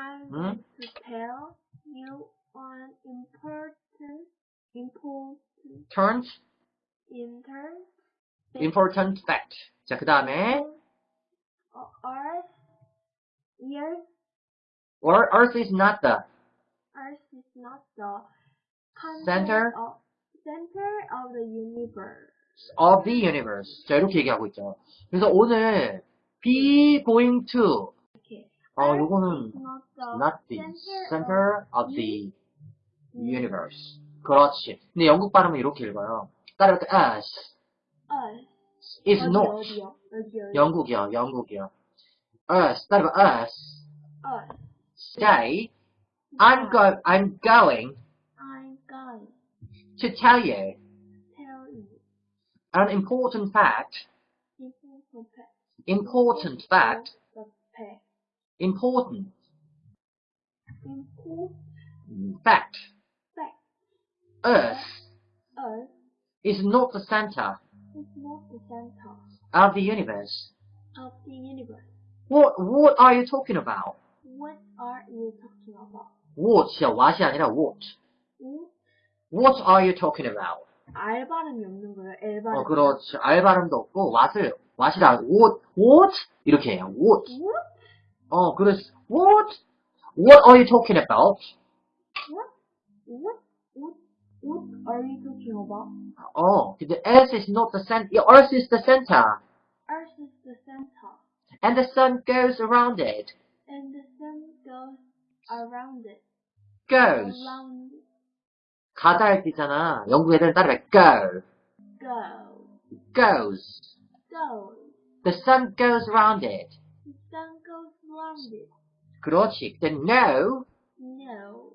I want to tell you an important important important important fact. 자, 그 다음에 Earth years or Earth is not the Earth is not the center center of the universe. of the universe. 자, 이렇게 얘기하고 있죠. 그래서 오늘 be going to Okay. 어, Earth 요거는 is not the not the center center of the universe. 그렇지. 근데 영국 발음은 이렇게 읽어요. 따라서 us Earth. is 어디, not 어디요? 어디, 어디? 영국이요, 영국이요. us 따라서 us Earth. say I'm go I'm going I'm going to tell you to tell you an important fact. important fact. Important fact. The fact. Important Important fact. fact. Earth Earth is not the center is not the center of the universe. of the universe. What what are you talking about? What are you talking about? What이야, what이 아니라 what. What? What are you talking about? 알 발음이 없는 거예요. L 발음. 어, 그렇지. 알 발음도 없고, what을, what이라, what, what? 이렇게 해요. what. What? 어, 그래서, what? What are you talking about? What? What? What? What are you talking about? 어, 근데 earth is not the center, earth is the center. Earth is the center, And the sun goes around it. and the sun goes around it. Goes. Around it. 가다 할 때 있잖아. 영국 애들은 따라해. go. Go. goes. Go. The sun goes around it. Sun goes round it. Krochik, then no. No.